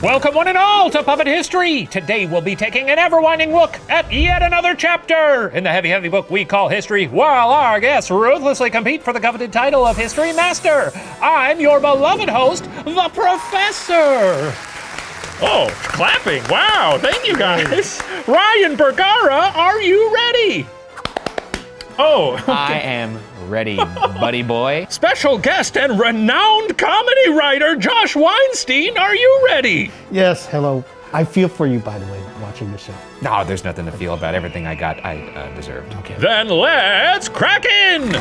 Welcome one and all to Puppet History! Today we'll be taking an ever-winding look at yet another chapter in the heavy, heavy book we call History, while our guests ruthlessly compete for the coveted title of History Master. I'm your beloved host, the Professor! Oh, clapping. Wow, thank you guys. Ryan Bergara, are you ready? Oh, I am ready, buddy boy. special guest and renowned comedy writer Josh Weinstein, are you ready? Yes, hello. I feel for you, by the way, watching the show. No, there's nothing to feel about. Everything I got, I uh, deserved. Okay. Then let's crack in!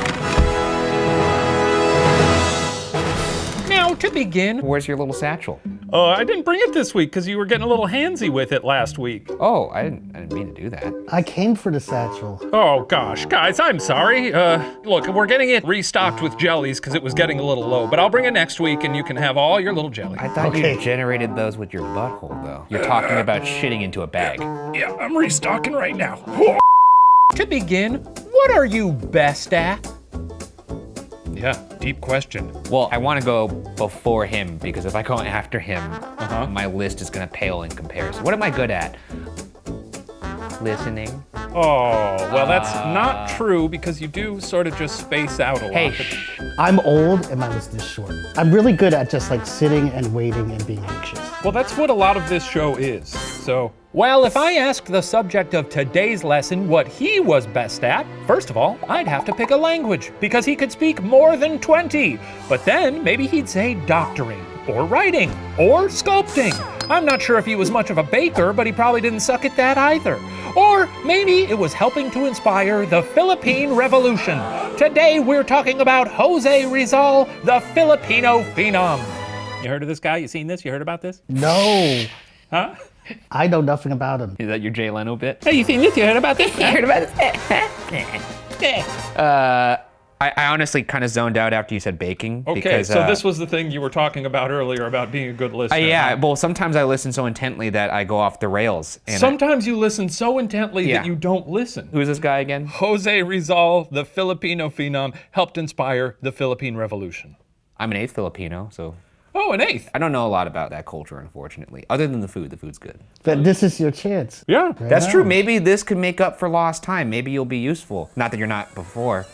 Now, to begin, Where's your little satchel? Uh, I didn't bring it this week because you were getting a little handsy with it last week. Oh, I didn't. I didn't mean to do that. I came for the satchel. Oh gosh, guys, I'm sorry. Uh, look, we're getting it restocked with jellies because it was getting a little low, but I'll bring it next week and you can have all your little jelly. I thought Okay. you generated those with your butthole, though. You're talking about shitting into a bag. Yeah, I'm restocking right now. to begin, what are you best at? Yeah, deep question. Well, I want to go before him because if I go after him, Uh-huh. my list is gonna pale in comparison. What am I good at? Listening. Oh, well, that's not true because you do sort of just space out a lot. Hey. I'm old and my list is short. I'm really good at just like sitting and waiting and being anxious. Well, that's what a lot of this show is. So, well, if I asked the subject of today's lesson what he was best at, first of all, I'd have to pick a language because he could speak more than 20. But then maybe he'd say doctoring or writing or sculpting. I'm not sure if he was much of a baker, but he probably didn't suck at that either. Or maybe it was helping to inspire the Philippine Revolution. Today we're talking about Jose Rizal, the Filipino phenom. You heard of this guy? You seen this? You heard about this? No, Huh? I know nothing about him. Is that your Jay Leno bit? Hey, you seen this? You heard about this? I heard about this. uh, I, I honestly kind of zoned out after you said baking. Okay, because, so uh, this was the thing you were talking about earlier about being a good Uh, listener. yeah, huh? well, sometimes I listen so intently that I go off the rails. And I- Sometimes you listen so intently Yeah. that you don't listen. who's this guy again? Jose Rizal, the Filipino phenom, helped inspire the Philippine Revolution. I'm an eighth Filipino, so Oh, an eighth. I don't know a lot about that culture, unfortunately. Other than the food, the food's good. But this is your chance. Yeah. That's true. Maybe this could make up for lost time. Maybe you'll be useful. Not that you're not before.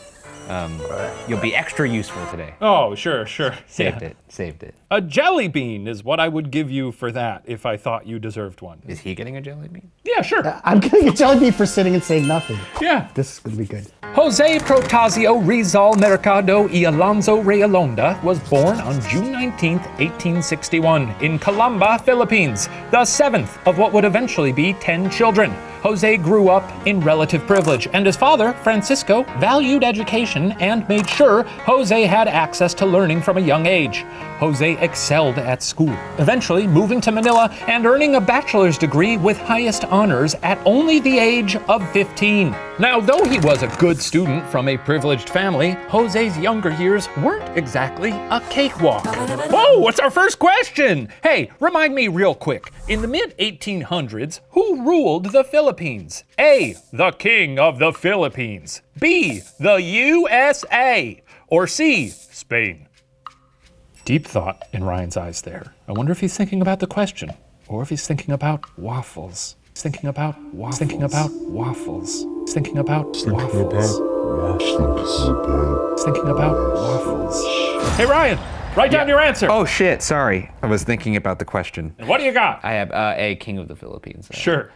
Um, you'll be extra useful today. Oh, sure, sure. Saved Yeah. it. Saved it. A jelly bean is what I would give you for that if I thought you deserved one. Is he getting a jelly bean? Yeah, sure. Uh, I'm getting a jelly bean for sitting and saying nothing. Yeah. This is gonna be good. Jose Protasio Rizal Mercado y Alonso Realonda was born on June 19, 1861, in Calamba, Philippines, the seventh of what would eventually be 10 children. Jose grew up in relative privilege, and his father, Francisco, valued education and made sure Jose had access to learning from a young age. Jose excelled at school, eventually moving to Manila and earning a bachelor's degree with highest honors at only the age of 15. Now, though he was a good student from a privileged family, Jose's younger years weren't exactly a cakewalk. Whoa, what's our first question? Hey, remind me real quick. In the mid 1800s, who ruled the Philippines? A. The King of the Philippines. B. The USA. Or C. Spain. Deep thought in Ryan's eyes there. I wonder if he's thinking about the question, or if he's thinking about waffles. He's thinking about waffles. He's Thinking about waffles. He's thinking about waffles. He's thinking about waffles. Hey Ryan, write down your answer. Oh shit! Sorry, I was thinking about the question. What do you got? I have uh, a king of the Philippines. Uh, Sure.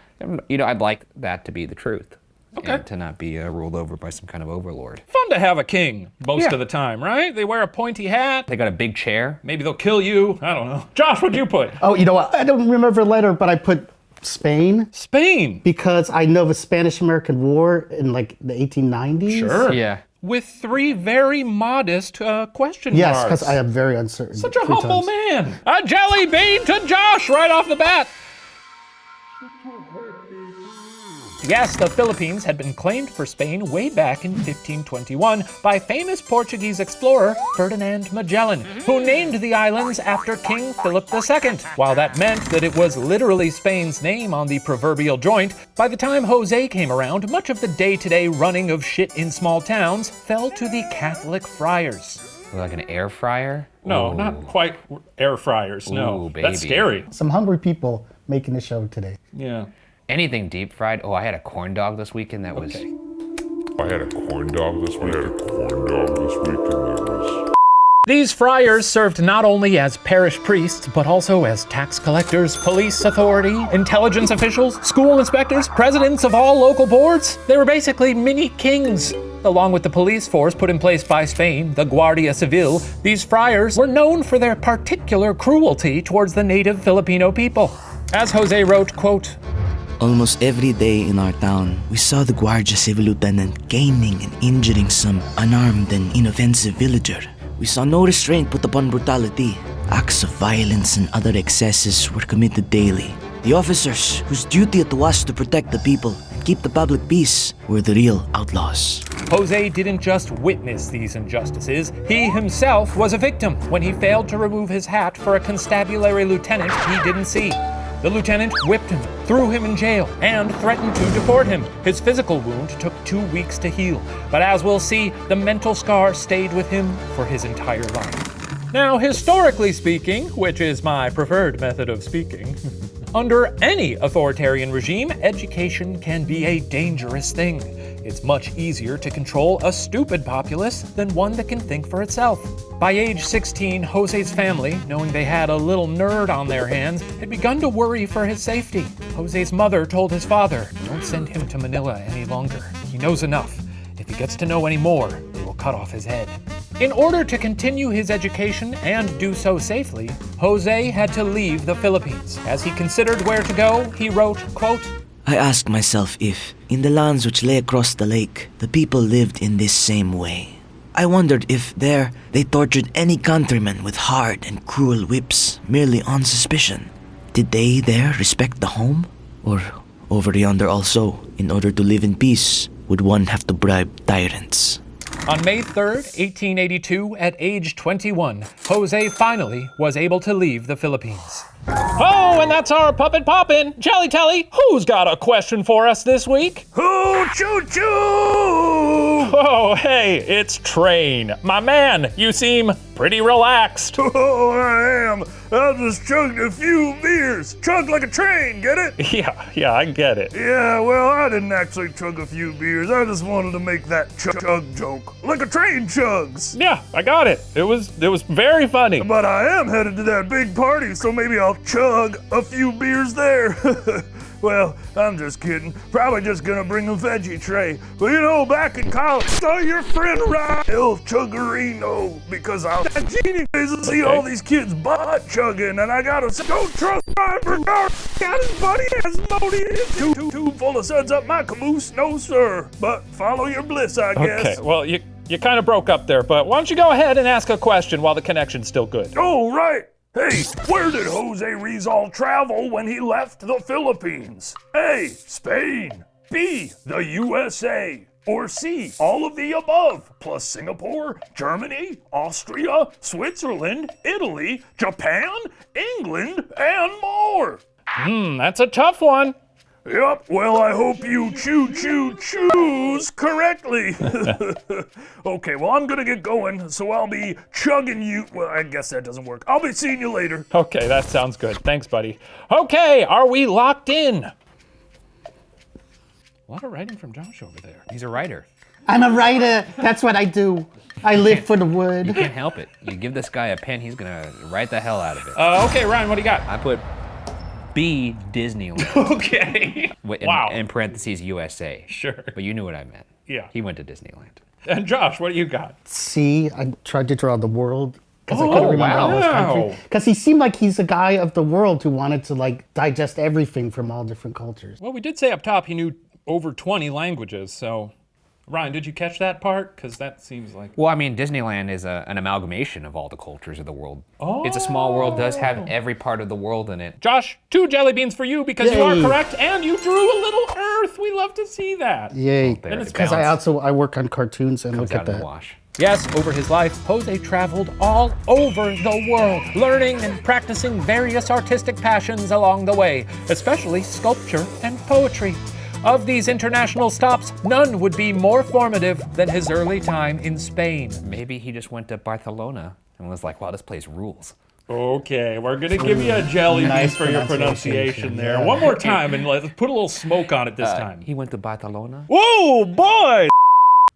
You know, I'd like that to be the truth. Okay. And to not be uh, ruled over by some kind of overlord. Fun to have a king most Yeah. of the time, right? They wear a pointy hat. They got a big chair. Maybe they'll kill you. I don't know. Josh, what'd you put? Oh, you know what? I don't remember the letter, but I put Spain Spain. because I know the Spanish-American War in like the 1890s. Sure. Yeah. With three very modest uh, question Yes, marks. because I am very uncertain. Such a three humble times. man. A jelly bean to Josh right off the bat. Yes, the Philippines had been claimed for Spain way back in 1521 by famous Portuguese explorer Ferdinand Magellan, who mm. named the islands after King Philip II. While that meant that it was literally Spain's name on the proverbial joint, by the time Jose came around, much of the day to day running of shit in small towns fell to the Catholic friars. Like an air fryer? No, Ooh. not quite air fryers. No, Ooh, that's scary. Some hungry people making the show today. Yeah. Anything deep fried? Oh, I had a corn dog this weekend that was. Okay. I had a corn dog this week. I had a corn dog this weekend that was. These friars served not only as parish priests, but also as tax collectors, police authority, intelligence officials, school inspectors, presidents of all local boards. They were basically mini kings. Along with the police force put in place by Spain, the Guardia Civil, these friars were known for their particular cruelty towards the native Filipino people. As Jose wrote, quote, Almost every day in our town, we saw the Guardia Civil lieutenant caning and injuring some unarmed and inoffensive villager. We saw no restraint put upon brutality. Acts of violence and other excesses were committed daily. The officers, whose duty it was to protect the people and keep the public peace, were the real outlaws. Jose didn't just witness these injustices, he himself was a victim when he failed to remove his hat for a constabulary lieutenant he didn't see. The lieutenant whipped him, threw him in jail, and threatened to deport him. His physical wound took two weeks to heal, but as we'll see, the mental scar stayed with him for his entire life. Now, historically speaking, which is my preferred method of speaking, under any authoritarian regime, education can be a dangerous thing. It's much easier to control a stupid populace than one that can think for itself. By age 16, Jose's family, knowing they had a little nerd on their hands, had begun to worry for his safety. Jose's mother told his father, Don't send him to Manila any longer. He knows enough. If he gets to know any more, they will cut off his head. In order to continue his education and do so safely, Jose had to leave the Philippines. As he considered where to go, he wrote, quote, I asked myself if, in the lands which lay across the lake, the people lived in this same way. I wondered if there they tortured any countryman with hard and cruel whips merely on suspicion. Did they there respect the home? Or over yonder also, in order to live in peace, would one have to bribe tyrants? On May 3rd, 1882, at age 21, Jose finally was able to leave the Philippines. Oh, and that's our puppet poppin'. Jelly Telly, who's got a question for us this week? Hoo choo choo! Oh, hey, it's Train. My man, you seem pretty relaxed. Oh, I am. I just chugged a few beers. Chug like a train, get it? Yeah, yeah, I get it. Yeah, well, I didn't actually chug a few beers. I just wanted to make that chug, chug joke. Like a train chugs. Yeah, I got it. It was it was very funny. But I am headed to that big party, so maybe I'll chug a few beers there. Well, I'm just kidding. Probably just gonna bring a veggie tray. But you know, back in college, saw your friend Ryan El Chuggerino because I was at Genie to see all these kids butt chugging, and I gotta say, don't trust Ryan Bernard. Got his buddy his tube, tube, tube full of suds up my caboose. No, sir. But follow your bliss, I guess. Okay, well, you you kind of broke up there, but why don't you go ahead and ask a question while the connection's still good? Oh, right. Hey, where did Jose Rizal travel when he left the Philippines? A. Spain. B. The USA. Or C. All of the above, plus Singapore, Germany, Austria, Switzerland, Italy, Japan, England, and more. Hmm, that's a tough one. Yep, well, I hope you choo choo choose correctly. okay, well, I'm gonna get going, so I'll be chugging you. Well, I guess that doesn't work. I'll be seeing you later. Okay, that sounds good. Thanks, buddy. Okay, are we locked in? A lot of writing from Josh over there. He's a writer. I'm a writer. That's what I do. I live for the wood. You can't help it. You give this guy a pen, he's gonna write the hell out of it. Uh, okay, Ryan, what do you got? I put B Disneyland Okay. wi- in, Wow. in parentheses USA. Sure. But you knew what I meant. Yeah. He went to Disneyland. And Josh, what do you got? See, I tried to draw the world because I Oh, couldn't remember all those wow. countries. Because he seemed like he's a guy of the world who wanted to like digest everything from all different cultures. Well, we did say up top he knew over 20 languages, so. Ryan, did you catch that part? Because that seems like. Well, I mean, Disneyland is a, an amalgamation of all the cultures of the world. Oh. It's a small world, does have oh. every part of the world in it. Josh, two jelly beans for you because you are correct, and you drew a little Earth. We love to see that. Yay! There, it's it Because I also I work on cartoons and comes look at that. wash. Yes, over his life, Jose traveled all over the world, learning and practicing various artistic passions along the way, especially sculpture and poetry. Of these international stops, none would be more formative than his early time in Spain. Maybe he just went to Barcelona and was like, wow, this place rules. Okay, we're gonna give you a jelly bean Nice for your pronunciation, pronunciation there. yeah. One more time, and let's put a little smoke on it this Uh, time. He went to Barcelona? Whoa, boy!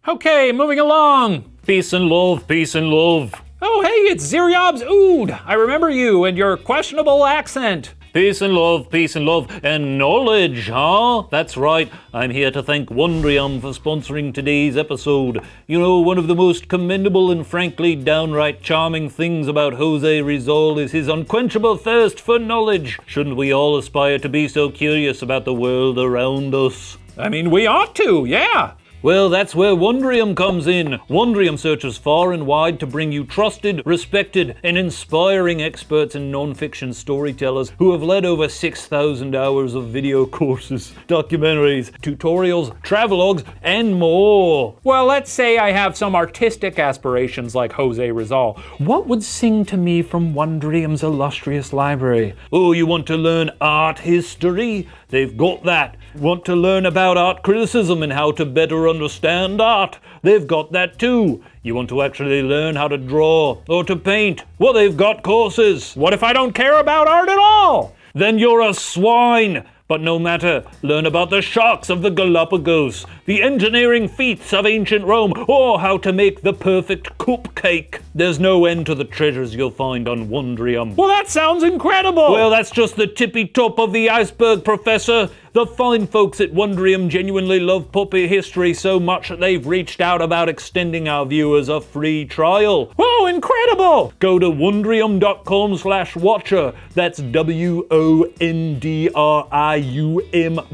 Okay, moving along. Peace and love, peace and love. Oh, hey, it's Ziryab's Oud. I remember you and your questionable accent. Peace and love, peace and love, and knowledge, huh? That's right. I'm here to thank Wondrium for sponsoring today's episode. You know, one of the most commendable and frankly downright charming things about Jose Rizal is his unquenchable thirst for knowledge. Shouldn't we all aspire to be so curious about the world around us? I mean, we ought to, yeah. Well, that's where Wondrium comes in. Wondrium searches far and wide to bring you trusted, respected, and inspiring experts and non-fiction storytellers who have led over 6,000 hours of video courses, documentaries, tutorials, travelogues, and more. Well, let's say I have some artistic aspirations like Jose Rizal. What would sing to me from Wondrium's illustrious library? Oh, you want to learn art history? They've got that. Want to learn about art criticism and how to better understand art? They've got that too. You want to actually learn how to draw or to paint? Well, they've got courses. What if I don't care about art at all? Then you're a swine. But no matter, learn about the sharks of the Galapagos, the engineering feats of ancient Rome, or how to make the perfect cupcake. There's no end to the treasures you'll find on Wondrium. Well, that sounds incredible! Well, that's just the tippy top of the iceberg, Professor. The fine folks at Wondrium genuinely love Puppet History so much that they've reached out about extending our viewers a free trial. Oh, incredible! Go to wondrium.com slash watcher. That's W-O-N-D-R-I-U-M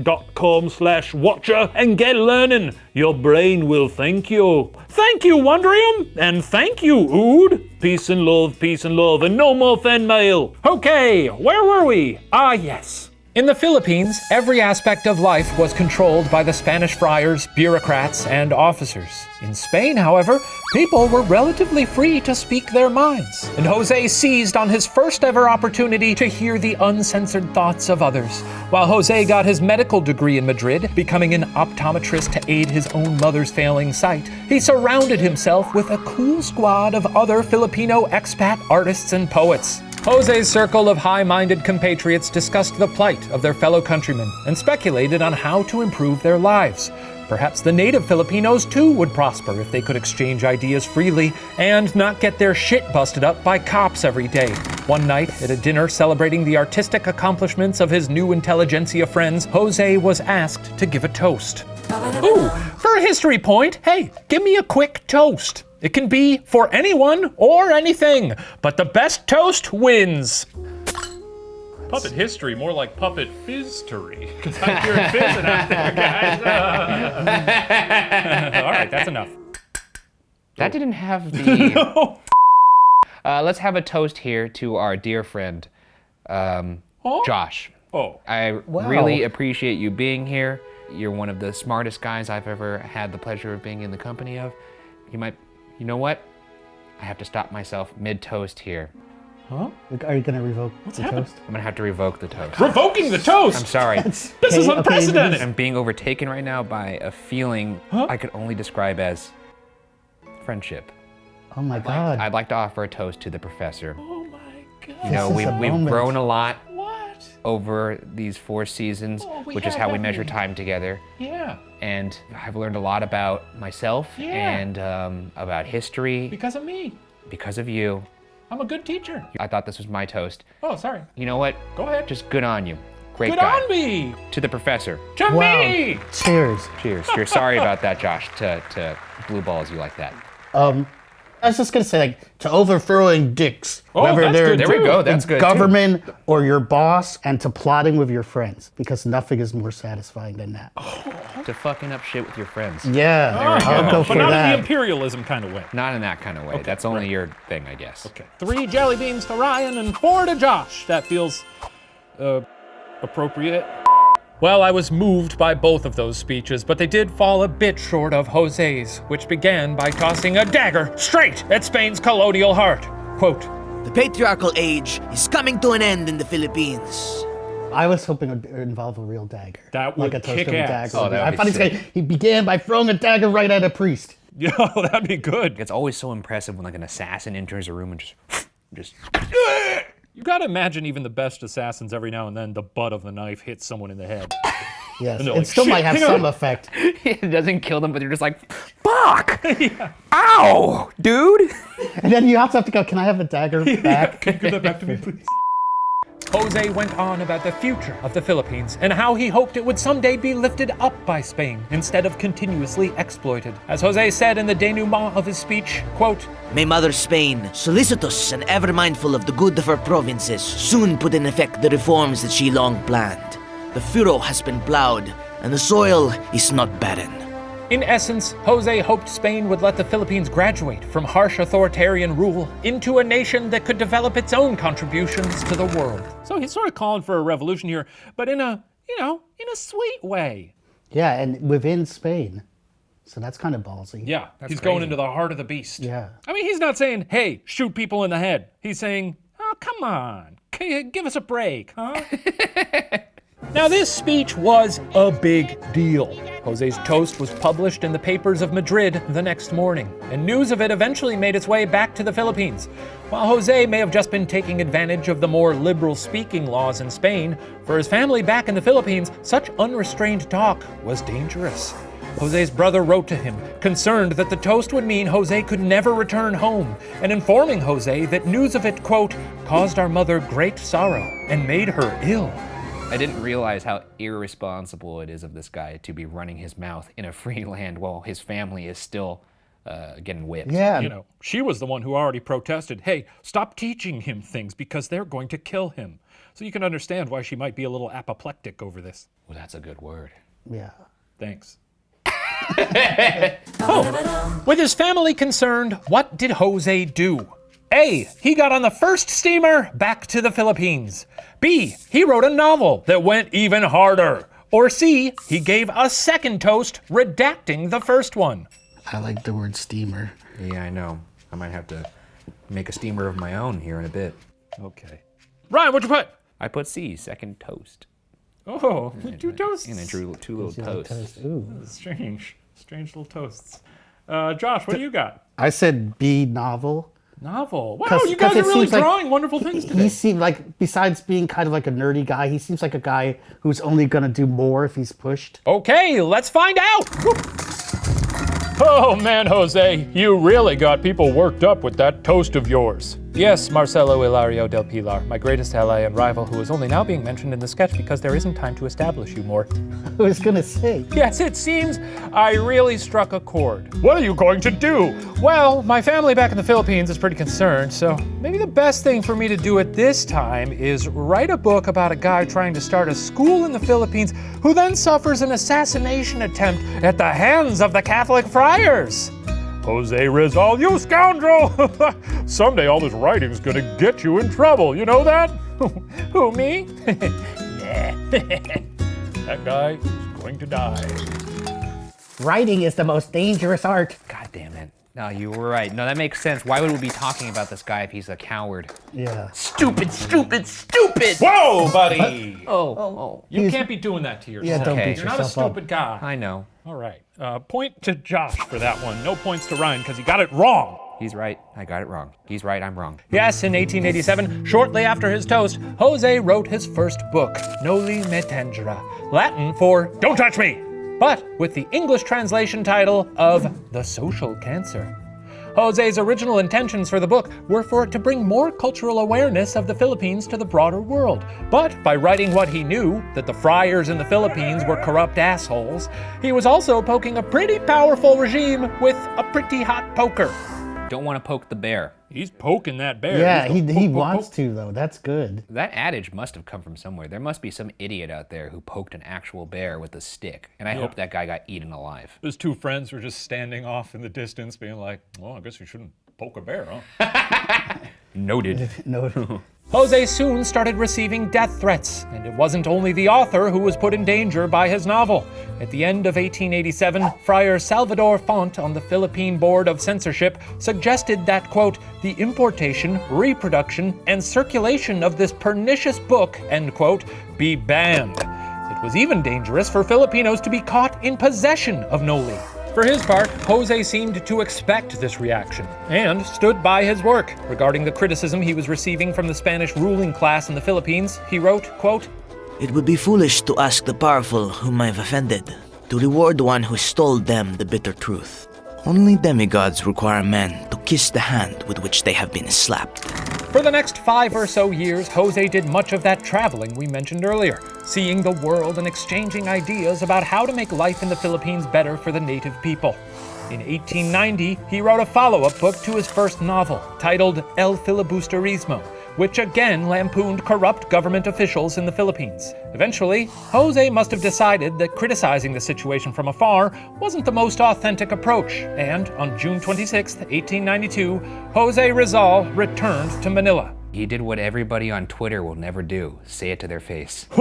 dot com slash watcher and get learning. Your brain will thank you. Thank you, Wondrium! And thank you, Oud! Peace and love, peace and love, and no more fan mail. Okay, where were we? Ah, yes. In the Philippines, every aspect of life was controlled by the Spanish friars, bureaucrats, and officers. In Spain, however, people were relatively free to speak their minds, and Jose seized on his first ever opportunity to hear the uncensored thoughts of others. While Jose got his medical degree in Madrid, becoming an optometrist to aid his own mother's failing sight, he surrounded himself with a cool squad of other Filipino expat artists and poets. Jose's circle of high minded compatriots discussed the plight of their fellow countrymen and speculated on how to improve their lives. Perhaps the native Filipinos too would prosper if they could exchange ideas freely and not get their shit busted up by cops every day. One night, at a dinner celebrating the artistic accomplishments of his new intelligentsia friends, Jose was asked to give a toast. Ooh, for a history point, hey, give me a quick toast. It can be for anyone or anything, but the best toast wins. Puppet history, more like puppet fizzery. Because I'm hearing fizzing out there, guys. All right, that's enough. That didn't have the. uh, let's have a toast here to our dear friend, um, Josh. Oh, I really appreciate you being here. You're one of the smartest guys I've ever had the pleasure of being in the company of. You might, you know what? I have to stop myself mid toast here. Huh? Are you gonna revoke What's the happened? toast? I'm gonna have to revoke the toast. revoking the toast. I'm sorry. This is Okay, okay, unprecedented. I'm being overtaken right now by a feeling I could only describe as friendship. Oh my god. I'd like to offer a toast to the professor. oh my god. You know, is we, a we've moment. grown a lot What? Over these four seasons, Oh, we which is how we measure we? time together. Yeah, And I've learned a lot about myself Yeah. and um, about history because of me. because of you. I'm a good teacher. I thought this was my toast. Oh, sorry. You know what? Go ahead. Just good on you. Great Good guy. on me. To the professor. To Wow. me. Cheers. Cheers. You're sorry about that, Josh, to, to blue balls you like that. Um, I was just gonna say, like, to overthrowing dicks, Oh, whether they're good, There we go. That's good. too. government or your boss, and to plotting with your friends, because nothing is more satisfying than that. To fucking up shit with your friends. Yeah, I'll go but for not in the imperialism kind of way. Not in that kind of way. That's only your thing, I guess. Okay. Three jelly beans to Ryan and four to Josh. That feels uh, appropriate. Well, I was moved by both of those speeches, but they did fall a bit short of Jose's, which began by tossing a dagger straight at Spain's colonial heart. Quote, The patriarchal age is coming to an end in the Philippines. I was hoping it would involve a real dagger. That like a toast kick of a ass. dagger. Oh, that I would thought be he's gonna, he began by throwing a dagger right at a priest. Yeah, that'd be good. It's always so impressive when like an assassin enters a room and just, just. You gotta imagine even the best assassins every now and then the butt of the knife hits someone in the head. Yes, it like, still might have some on." effect. it doesn't kill them, but they're just like, fuck! Ow, dude! And then you also have to go, can I have the dagger back? Can you give that back to me, please? Jose went on about the future of the Philippines and how he hoped it would someday be lifted up by Spain instead of continuously exploited. As Jose said in the denouement of his speech, quote, May Mother Spain, solicitous and ever mindful of the good of her provinces, soon put in effect the reforms that she long planned. The furrow has been plowed, and the soil is not barren. In essence, Jose hoped Spain would let the Philippines graduate from harsh authoritarian rule into a nation that could develop its own contributions to the world. So he's sort of calling for a revolution here, but in a, you know, in a sweet way. Yeah, and within Spain. So that's kind of ballsy. Yeah, he's going into the heart of the beast. Yeah. I mean, he's not saying, hey, shoot people in the head. He's saying, oh, come on, give us a break, huh? now, this speech was a big deal. Jose's toast was published in the papers of Madrid the next morning, and news of it eventually made its way back to the Philippines. While Jose may have just been taking advantage of the more liberal speaking laws in Spain, for his family back in the Philippines, such unrestrained talk was dangerous. Jose's brother wrote to him, concerned that the toast would mean Jose could never return home, and informing Jose that news of it, quote, caused our mother great sorrow and made her ill. I didn't realize how irresponsible it is of this guy to be running his mouth in a free land while his family is still uh, getting whipped. Yeah. You know, she was the one who already protested, hey, stop teaching him things because they're going to kill him. So you can understand why she might be a little apoplectic over this. Well, that's a good word. Yeah. Thanks. oh, with his family concerned, what did Jose do? A. He got on the first steamer back to the Philippines. B. He wrote a novel that went even harder. Or C. He gave a second toast, redacting the first one. I like the word steamer. Yeah, I know. I might have to make a steamer of my own here in a bit. Okay. Ryan, what'd you put? I put C, second toast. Oh, two toasts. And I drew two little toasts. Ooh. Strange. Strange little toasts. Uh, Josh, what do you got? I said B novel. Novel. Wow, 'Cause- you 'cause guys are it really seems like drawing wonderful things He today. seemed like, besides being kind of like a nerdy guy, he seems like a guy who's only gonna do more if he's pushed. Okay, let's find out. Oh man, Jose, you really got people worked up with that toast of yours. Yes, Marcelo Hilario del Pilar, my greatest ally and rival, who is only now being mentioned in the sketch because there isn't time to establish you more. I was gonna say. Yes, it seems I really struck a chord. What are you going to do? Well, my family back in the Philippines is pretty concerned, so maybe the best thing for me to do at this time is write a book about a guy trying to start a school in the Philippines who then suffers an assassination attempt at the hands of the Catholic friars. Jose Rizal, you scoundrel! Someday all this writing's gonna get you in trouble, you know that? Who, me? that guy is going to die. Writing is the most dangerous art. God damn it. No, you were right. No, that makes sense. Why would we be talking about this guy if he's a coward? Yeah. Stupid, stupid, stupid! Whoa, buddy! Oh, oh. You He's- can't be doing that to yourself. Yeah, don't Okay. beat You're not a yourself up. stupid guy. I know. All right. Uh, point to Josh for that one. No points to Ryan because he got it wrong. He's right. I got it wrong. He's right. I'm wrong. Yes, in 1887, shortly after his toast, Jose wrote his first book, Noli Me Tangere, Latin for Don't Touch Me, but with the English translation title of The Social Cancer. Jose's original intentions for the book were for it to bring more cultural awareness of the Philippines to the broader world. But by writing what he knew, that the friars in the Philippines were corrupt assholes, he was also poking a pretty powerful regime with a pretty hot poker. Don't want to poke the bear. He's poking that bear. Yeah, he, He's he poke, poke, wants poke. to though. That's good. That adage must have come from somewhere. There must be some idiot out there who poked an actual bear with a stick. And I hope that guy got eaten alive. His two friends were just standing off in the distance, being like, "Well, I guess you shouldn't poke a bear, huh?" Noted. No. Jose soon started receiving death threats, and it wasn't only the author who was put in danger by his novel. At the end of 1887, Friar Salvador Font on the Philippine Board of Censorship suggested that, quote, the importation, reproduction, and circulation of this pernicious book, end quote, be banned. It was even dangerous for Filipinos to be caught in possession of Noli. For his part, Jose seemed to expect this reaction and stood by his work. Regarding the criticism he was receiving from the Spanish ruling class in the Philippines, he wrote, quote, It would be foolish to ask the powerful whom I've offended to reward one who stole them the bitter truth. Only demigods require men to kiss the hand with which they have been slapped. For the next five or so years, Jose did much of that traveling we mentioned earlier, seeing the world and exchanging ideas about how to make life in the Philippines better for the native people. In 1890, he wrote a follow up book to his first novel, titled El Filibusterismo, which again lampooned corrupt government officials in the Philippines. Eventually, Jose must have decided that criticizing the situation from afar wasn't the most authentic approach, and on June 26, 1892, Jose Rizal returned to Manila. He did what everybody on Twitter will never do say it to their face. A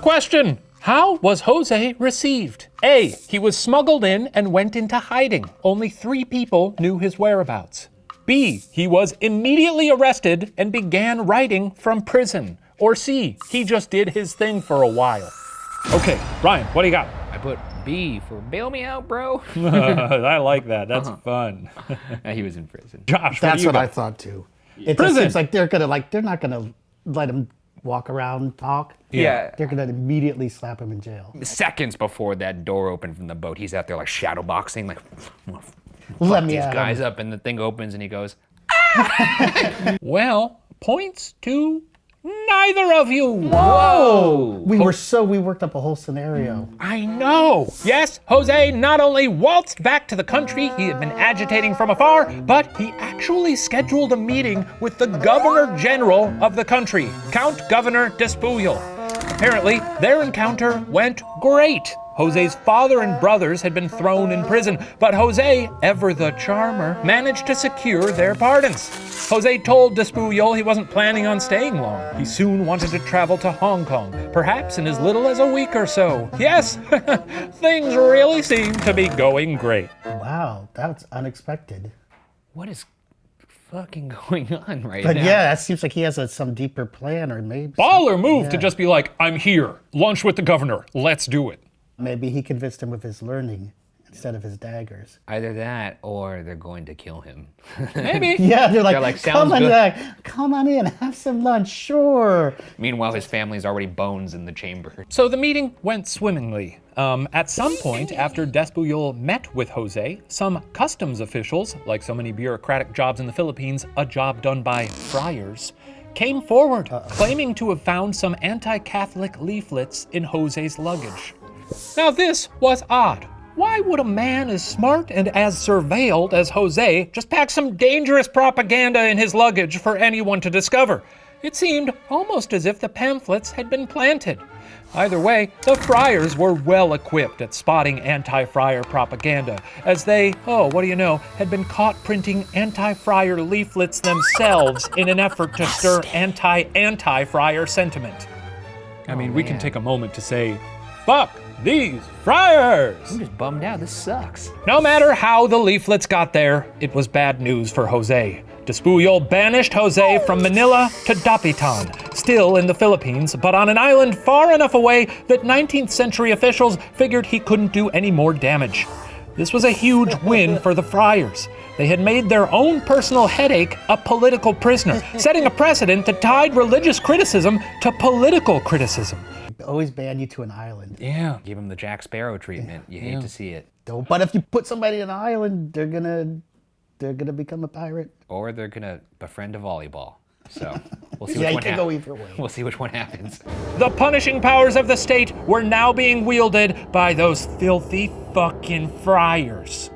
question! How was Jose received? A. He was smuggled in and went into hiding. Only three people knew his whereabouts. B. He was immediately arrested and began writing from prison. Or C. He just did his thing for a while. Okay, Ryan, what do you got? I put B for bail me out, bro. I like that. That's fun. Uh, he was in prison. Josh, That's what, what do you I got? thought too. It Prison. just seems like they're gonna like they're not gonna let him walk around talk. Yeah. They're gonna immediately slap him in jail. Seconds before that door opened from the boat, he's out there like shadow boxing, like Let me these at guys up, and the thing opens, and he goes, ah! Well, points to neither of you. "Whoa!" We were so we worked up a whole scenario. I know. Yes, Jose not only waltzed back to the country he had been agitating from afar, but he actually scheduled a meeting with the Governor General of the country, Count Governor Despuyol. Apparently, their encounter went great. Jose's father and brothers had been thrown in prison, but Jose, ever the charmer, managed to secure their pardons. Jose told Despuyol he wasn't planning on staying long. He soon wanted to travel to Hong Kong, perhaps in as little as a week or so. Yes, things really seem to be going great. Wow, that's unexpected. What is fucking going on right But now? But yeah, that seems like he has a, some deeper plan, or maybe Baller move to just be like, I'm here, lunch with the governor, let's do it. Maybe he convinced him with his learning instead of his daggers. Either that, or they're going to kill him. Maybe. Yeah, they're like, They're like, come on, good." Come on in, have some lunch, sure. Meanwhile, his family's already bones in the chamber. So the meeting went swimmingly. Um, at some point, after Despuyol met with Jose, some customs officials, like so many bureaucratic jobs in the Philippines, a job done by friars, came forward, claiming to have found some anti Catholic leaflets in Jose's luggage. Now, this was odd. Why would a man as smart and as surveilled as Jose just pack some dangerous propaganda in his luggage for anyone to discover? It seemed almost as if the pamphlets had been planted. Either way, the friars were well equipped at spotting anti friar propaganda, as they, oh, what do you know, had been caught printing anti friar leaflets themselves in an effort to stir anti anti friar sentiment. I oh, mean, we can take a moment to say, fuck these friars! I'm just bummed out. This sucks. No matter how the leaflets got there, it was bad news for Jose. Despuyol banished Jose from Manila to Dapitan, still in the Philippines, but on an island far enough away that 19th century officials figured he couldn't do any more damage. This was a huge win for the friars. They had made their own personal headache a political prisoner, setting a precedent that tied religious criticism to political criticism. Always ban you to an island. Yeah. Give him the Jack Sparrow treatment. You hate to see it. Don't. But if you put somebody in an island, they're gonna, they're gonna become a pirate. Or they're gonna befriend a volleyball. So we'll see Yeah, which you one can go either way. We'll see which one happens. The punishing powers of the state were now being wielded by those filthy fucking friars.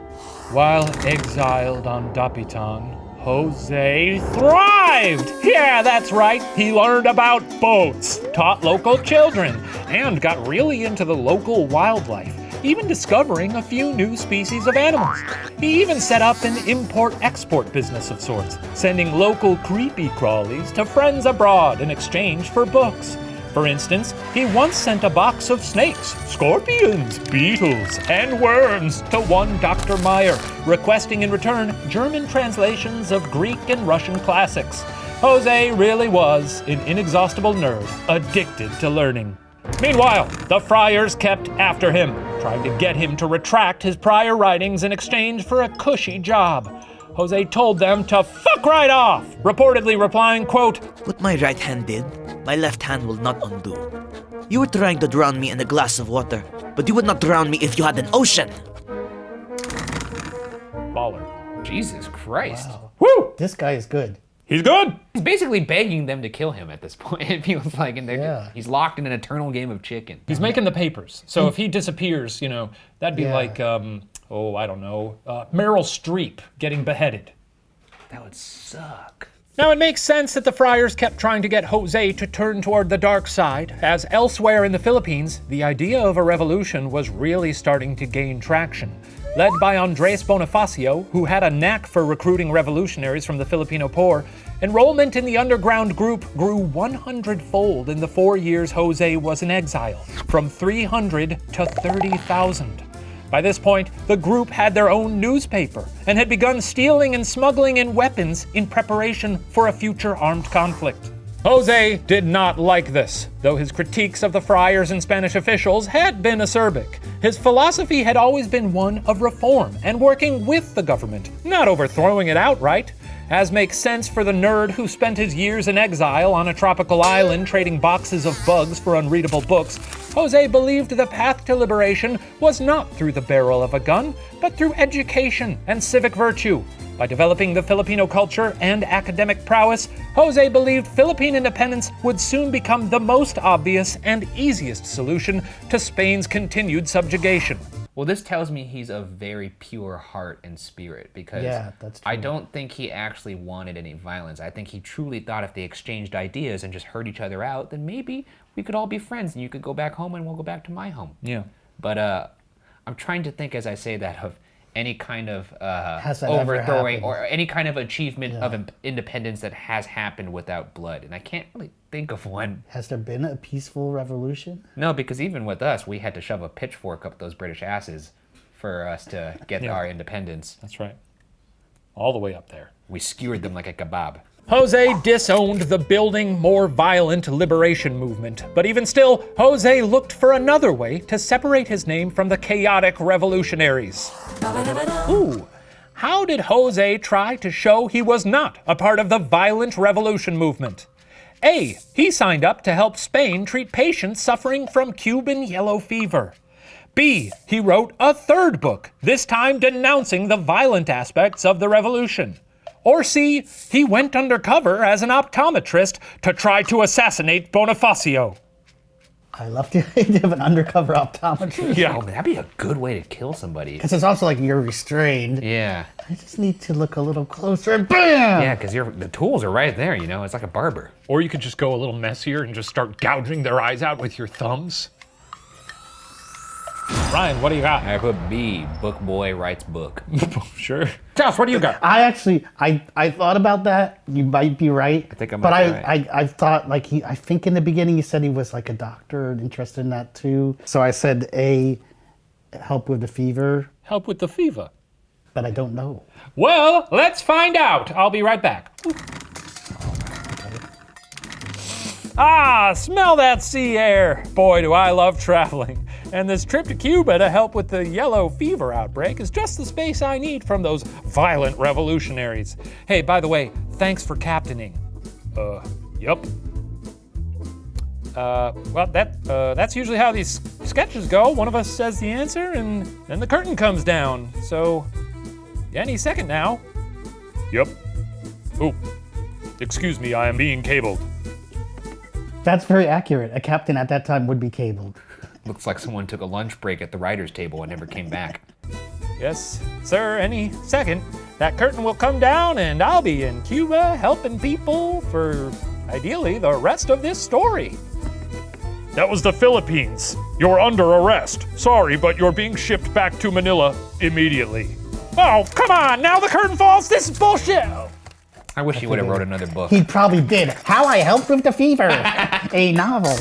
While exiled on Dapitan, Jose thrived! Yeah, that's right. He learned about boats, taught local children, and got really into the local wildlife. even discovering a few new species of animals. He even set up an import-export business of sorts, sending local creepy crawlies to friends abroad in exchange for books. For instance, he once sent a box of snakes, scorpions, beetles, and worms to one Dr. Meyer, requesting in return German translations of Greek and Russian classics. Jose really was an inexhaustible nerd, addicted to learning. Meanwhile, the friars kept after him, trying to get him to retract his prior writings in exchange for a cushy job. Jose told them to fuck right off, reportedly replying, quote, What my right hand did, my left hand will not undo. You were trying to drown me in a glass of water, but you would not drown me if you had an ocean. baller. Jesus Christ. Woo! This guy is good. He's good! He's basically begging them to kill him at this point. It feels like, and Yeah. he's locked in an eternal game of chicken. He's making the papers. So if he disappears, you know, that'd be Yeah. like, um, oh, I don't know, uh, Meryl Streep getting beheaded. That would suck. Now, it makes sense that the friars kept trying to get Jose to turn toward the dark side, as elsewhere in the Philippines, the idea of a revolution was really starting to gain traction. Led by Andres Bonifacio, who had a knack for recruiting revolutionaries from the Filipino poor, enrollment in the underground group grew 100 fold in the four years Jose was in exile, from 300 to 30,000. By this point, the group had their own newspaper and had begun stealing and smuggling in weapons in preparation for a future armed conflict. Jose did not like this, though his critiques of the friars and Spanish officials had been acerbic. His philosophy had always been one of reform and working with the government, not overthrowing it outright. As makes sense for the nerd who spent his years in exile on a tropical island trading boxes of bugs for unreadable books, Jose believed the path to liberation was not through the barrel of a gun, but through education and civic virtue. By developing the Filipino culture and academic prowess, Jose believed Philippine independence would soon become the most obvious and easiest solution to Spain's continued subjugation. Well, this tells me he's of very pure heart and spirit because Yeah, that's I don't think he actually wanted any violence. I think he truly thought if they exchanged ideas and just heard each other out, then maybe we could all be friends and you could go back home and we'll go back to my home. Yeah. But uh, I'm trying to think as I say that of any kind of uh, Has overthrowing or any kind of achievement of Yeah. im- independence that has happened without blood. And I can't really think of one. Has there been a peaceful revolution? No, because even with us, we had to shove a pitchfork up those British asses for us to get Yeah. our independence. That's right. All the way up there. We skewered them like a kebab. Jose disowned the building, more violent liberation movement. But even still, Jose looked for another way to separate his name from the chaotic revolutionaries. Ooh. How did Jose try to show he was not a part of the violent revolution movement? A. He signed up to help Spain treat patients suffering from Cuban yellow fever. B. He wrote a third book, this time denouncing the violent aspects of the revolution. Or C. He went undercover as an optometrist to try to assassinate Bonifacio. I love the idea of an undercover optometrist. Yeah. Oh, man, that'd be a good way to kill somebody. Because it's also like you're restrained. Yeah. I just need to look a little closer and BAM! Yeah, because the tools are right there, you know? It's like a barber. Or you could just go a little messier and just start gouging their eyes out with your thumbs. Ryan, what do you got? I put B, book boy writes book. Sure. Josh, what do you got? I actually, I, I thought about that. You might be right. I think I might But be I, right. I, I thought like he, I think in the beginning he said he was like a doctor and interested in that too. So I said A, help with the fever, Help with the fever. but I don't know. Well, let's find out. I'll be right back. Ah, smell that sea air. Boy, do I love traveling. And this trip to Cuba to help with the yellow fever outbreak is just the space I need from those violent revolutionaries. Hey, by the way, thanks for captaining. Uh, yep. Uh, well, that uh, that's usually how these sketches go. One of us says the answer, and then the curtain comes down. So, any second now. Yep. Oh, excuse me, I am being cabled. That's very accurate. A captain at that time would be cabled. Looks like someone took a lunch break at the writer's table and never came back. Yes, sir, any second. That curtain will come down, and I'll be in Cuba helping people for ideally the rest of this story. That was the Philippines. You're under arrest. Sorry, but you're being shipped back to Manila immediately. Oh, come on! Now the curtain falls. This is bullshit. I wish he would have wrote another book. He probably did. How I Helped with the Fever, a novel.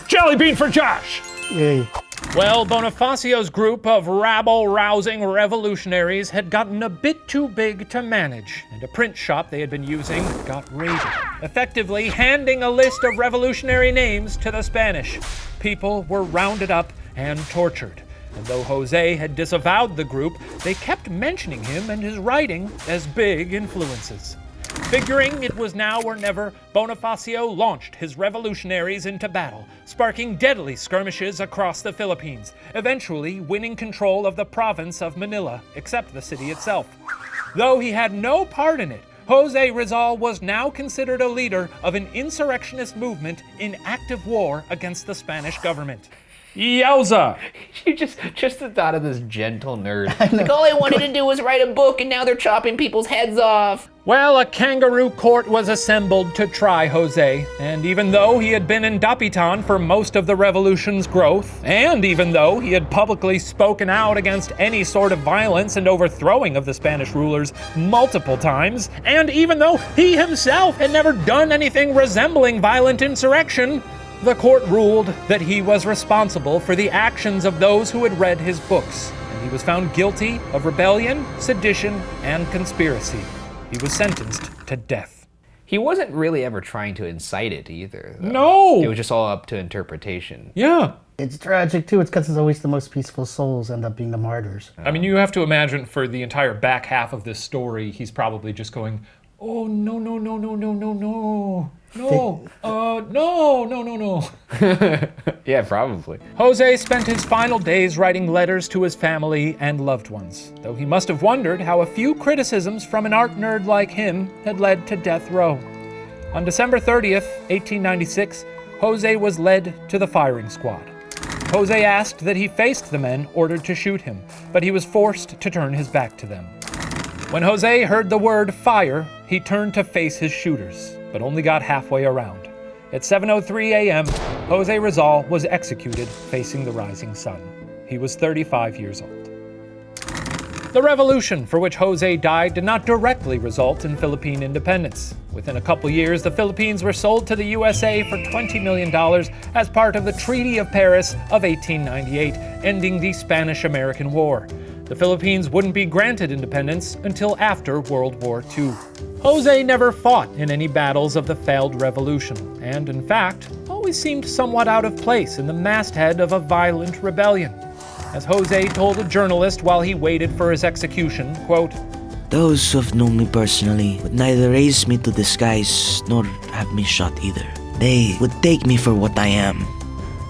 Jelly bean for Josh. Yay. Well, Bonifacio's group of rabble rousing revolutionaries had gotten a bit too big to manage, and a print shop they had been using got raided, effectively handing a list of revolutionary names to the Spanish. People were rounded up and tortured. And though Jose had disavowed the group, they kept mentioning him and his writing as big influences. Figuring it was now or never, Bonifacio launched his revolutionaries into battle, sparking deadly skirmishes across the Philippines, eventually winning control of the province of Manila, except the city itself. Though he had no part in it, Jose Rizal was now considered a leader of an insurrectionist movement in active war against the Spanish government. Yowza! You just just the thought of this gentle nerd. Like all I wanted to do was write a book, and now they're chopping people's heads off. Well, a kangaroo court was assembled to try Jose, and even though he had been in Dapitan for most of the revolution's growth, and even though he had publicly spoken out against any sort of violence and overthrowing of the Spanish rulers multiple times, and even though he himself had never done anything resembling violent insurrection, the court ruled that he was responsible for the actions of those who had read his books, and he was found guilty of rebellion, sedition, and conspiracy. He was sentenced to death. He wasn't really ever trying to incite it either. though. No! It was just all up to interpretation. Yeah. It's tragic too. It's because it's always the most peaceful souls end up being the martyrs. I mean, you have to imagine for the entire back half of this story, he's probably just going, oh, no, no, no, no, no, no, no. No, uh, no, no, no, no. Yeah, probably. Jose spent his final days writing letters to his family and loved ones, though he must have wondered how a few criticisms from an art nerd like him had led to death row. On December 30th, 1896, Jose was led to the firing squad. Jose asked that he faced the men ordered to shoot him, but he was forced to turn his back to them. When Jose heard the word fire, he turned to face his shooters, but only got halfway around. At 7:03 a.m., Jose Rizal was executed facing the rising sun. He was 35 years old. The revolution for which Jose died did not directly result in Philippine independence. Within a couple years, the Philippines were sold to the USA for $20 million as part of the Treaty of Paris of 1898, ending the Spanish American War. The Philippines wouldn't be granted independence until after World War II. Jose never fought in any battles of the failed revolution, and in fact, always seemed somewhat out of place in the masthead of a violent rebellion. As Jose told a journalist while he waited for his execution, quote, Those who have known me personally would neither raise me to the skies nor have me shot either. They would take me for what I am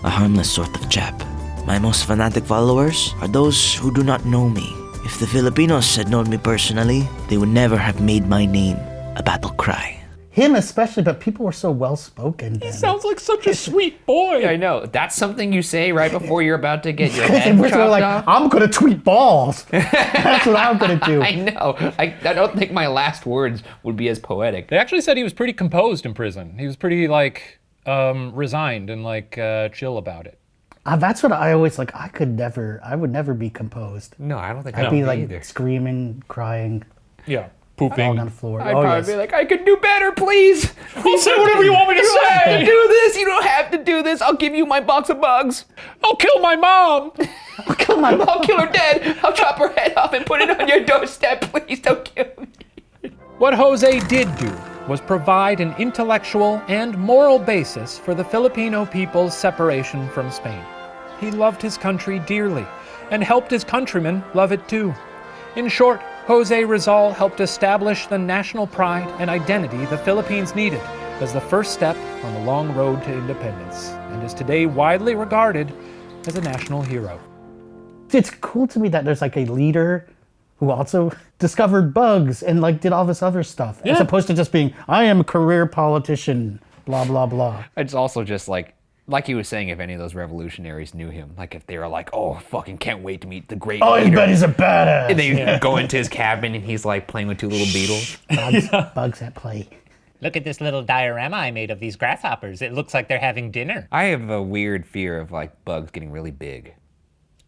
a harmless sort of chap. My most fanatic followers are those who do not know me. If the Filipinos had known me personally, they would never have made my name a battle cry. Him especially, but people were so well spoken. He sounds like such a sweet boy. I know. That's something you say right before you're about to get your head were chopped like, off. I'm gonna tweet balls. That's what I'm gonna do. I know. I, I don't think my last words would be as poetic. They actually said he was pretty composed in prison. He was pretty like um, resigned and like uh, chill about it. Uh, that's what I always like. I could never. I would never be composed. No, I don't think I'd I'd be be like either. screaming, crying, Yeah, pooping. on the floor. I'd oh probably yes. be like, I could do better, please. I'll say whatever you want me to You don't have to say. do this. You don't have to do this. I'll give you my box of bugs. I'll kill my mom. Come on, I'll kill her dead. I'll chop her head off and put it on your doorstep. Please don't kill me. What Jose did do was provide an intellectual and moral basis for the Filipino people's separation from Spain. He loved his country dearly and helped his countrymen love it too. In short, Jose Rizal helped establish the national pride and identity the Philippines needed as the first step on the long road to independence and is today widely regarded as a national hero. it's cool to me that there's like a leader who also discovered bugs and like did all this other stuff, as opposed to just being, I am a career politician, blah blah blah. It's also just like, like he was saying, if any of those revolutionaries knew him, like if they were like, oh, fucking can't wait to meet the great Oh, you leader. bet he's a badass. And they go into his cabin and he's like playing with two little beetles. bugs, bugs at play. Look at this little diorama I made of these grasshoppers. It looks like they're having dinner. I have a weird fear of like bugs getting really big.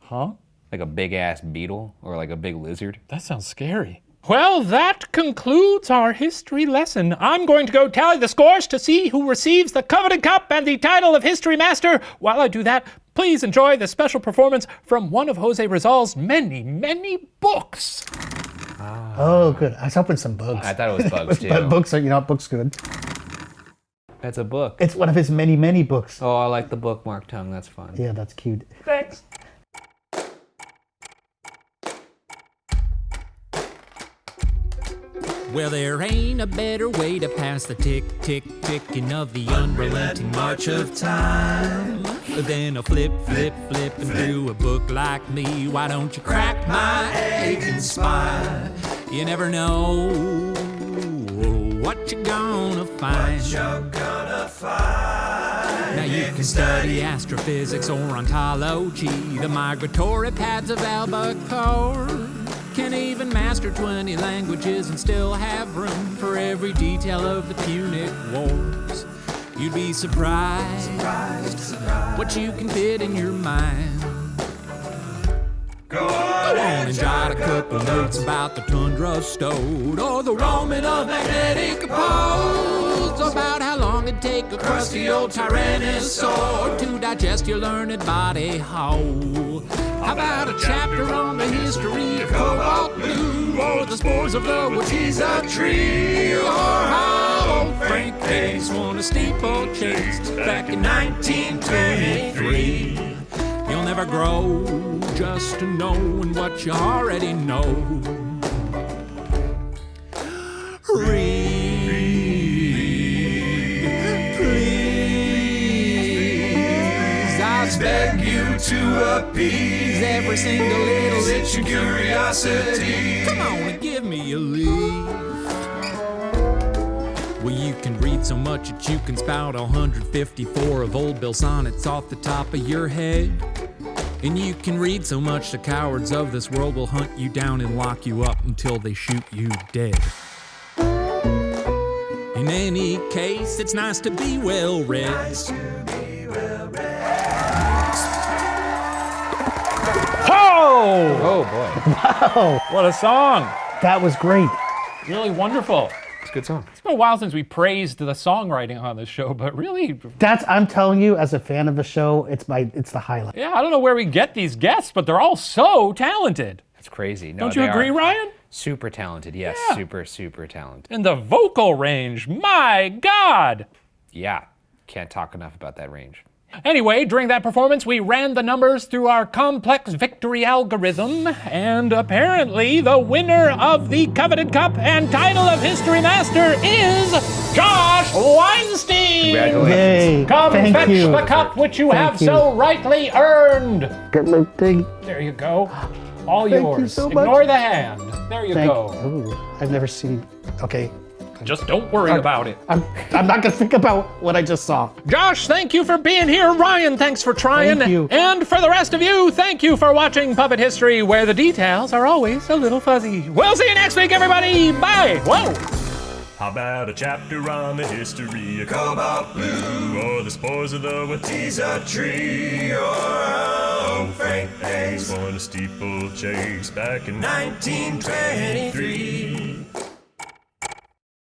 Huh? Like a big ass beetle or like a big lizard. That sounds scary. Well, that concludes our history lesson. I'm going to go tally the scores to see who receives the coveted cup and the title of History Master. While I do that, please enjoy the special performance from one of Jose Rizal's many, many books. Ah. Oh, good. I was hoping some bugs. I thought it was bugs too. but books are, you know, books good. That's a book. It's one of his many, many books. Oh, I like the bookmark tongue. That's fun. Yeah, that's cute. Thanks. Well, there ain't a better way to pass the tick, tick, ticking of the unrelenting march of time than a flip, flip, flipping through a book like me. Why don't you crack my aching spine? You never know what you're gonna find. Now you can study astrophysics or ontology, the migratory paths of Albacore. Can even master 20 languages and still have room for every detail of the Punic Wars. You'd be surprised, what you can fit in your mind. Go on and jot a couple notes about the tundra stowed or the roaming of magnetic poles. About how take a crusty old tyrannosaur to digest your learned body whole. How about a chapter on the history of cobalt blue or the spores of the Watiza tree or how Frank Hayes won a steeplechase back in 1923. You'll never grow just to knowing what you already know. Read, to appease every single little itch of curiosity. Come on and give me a leaf. Well, you can read so much that you can spout 154 of Old Bill sonnets off the top of your head. And you can read so much the cowards of this world will hunt you down and lock you up until they shoot you dead. In any case, it's nice to be well read. Oh! Oh boy. Wow. What a song! That was great. Really wonderful. It's a good song. It's been a while since we praised the songwriting on this show, but really, That's I'm telling you, as a fan of the show, it's my it's the highlight. yeah, I don't know where we get these guests, but they're all so talented. It's crazy. No, Don't you agree, are Ryan? Super talented. Yes, Yeah. super, super talented. And the vocal range, my God! Yeah. Can't talk enough about that range. Anyway, during that performance, we ran the numbers through our complex victory algorithm, and apparently the winner of the coveted cup and title of History Master is Josh Weinstein! Congratulations. Yay! Come Thank fetch you. the cup which you Thank have you. so rightly earned. Get my thing. There you go. All Thank you yours. so much. Ignore the hand. There you Thank. go. Ooh, I've never seen. Okay, Just don't worry about it. I'm I'm not gonna think about what I just saw. Josh, thank you for being here. Ryan, thanks for trying. Thank you. And for the rest of you, thank you for watching Puppet History, where the details are always a little fuzzy. We'll see you next week, everybody. Bye. Whoa. How about a chapter on the history of cobalt blue, or the spores of the Watiza tree, or how Frank Hayes won a steeplechase back in 1923?